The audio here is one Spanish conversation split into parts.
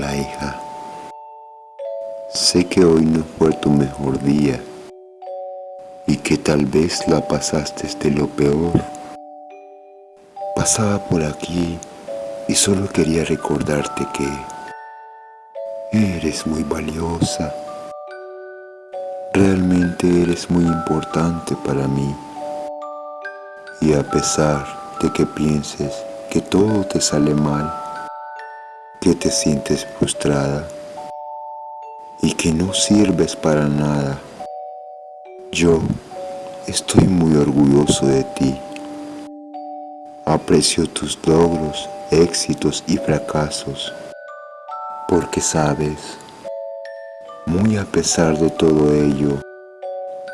Hola hija, sé que hoy no fue tu mejor día y que tal vez la pasaste de lo peor. Pasaba por aquí y solo quería recordarte que eres muy valiosa. Realmente eres muy importante para mí. Y a pesar de que pienses que todo te sale mal, que te sientes frustrada y que no sirves para nada. Yo estoy muy orgulloso de ti. Aprecio tus logros, éxitos y fracasos, porque sabes, muy a pesar de todo ello,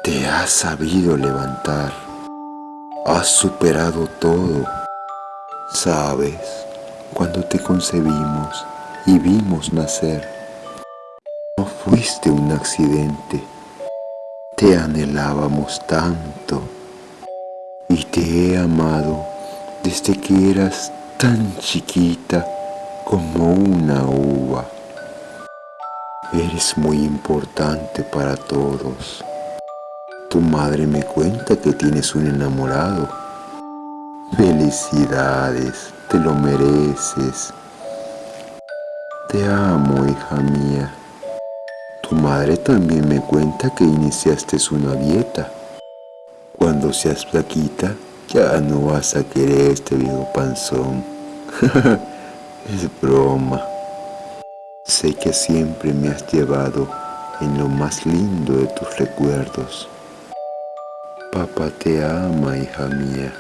te has sabido levantar, has superado todo, sabes cuando te concebimos y vimos nacer. No fuiste un accidente, te anhelábamos tanto y te he amado desde que eras tan chiquita como una uva. Eres muy importante para todos. Tu madre me cuenta que tienes un enamorado. Felicidades te lo mereces. Te amo, hija mía. Tu madre también me cuenta que iniciaste una dieta. Cuando seas flaquita, ya no vas a querer este viejo panzón. es broma. Sé que siempre me has llevado en lo más lindo de tus recuerdos. Papá te ama, hija mía.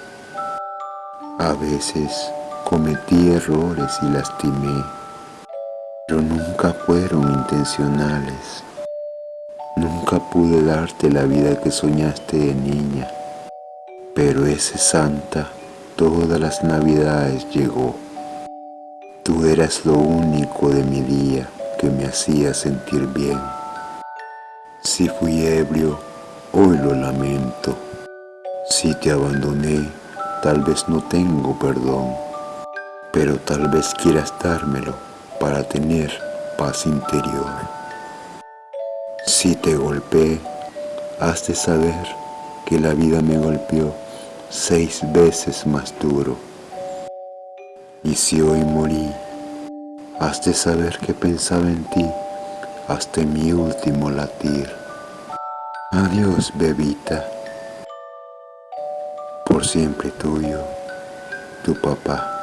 A veces Cometí errores y lastimé, pero nunca fueron intencionales. Nunca pude darte la vida que soñaste de niña, pero ese santa todas las navidades llegó. Tú eras lo único de mi día que me hacía sentir bien. Si fui ebrio, hoy lo lamento. Si te abandoné, tal vez no tengo perdón pero tal vez quieras dármelo para tener paz interior. Si te golpeé, has de saber que la vida me golpeó seis veces más duro. Y si hoy morí, has de saber que pensaba en ti hasta mi último latir. Adiós, bebita. Por siempre tuyo, tu papá.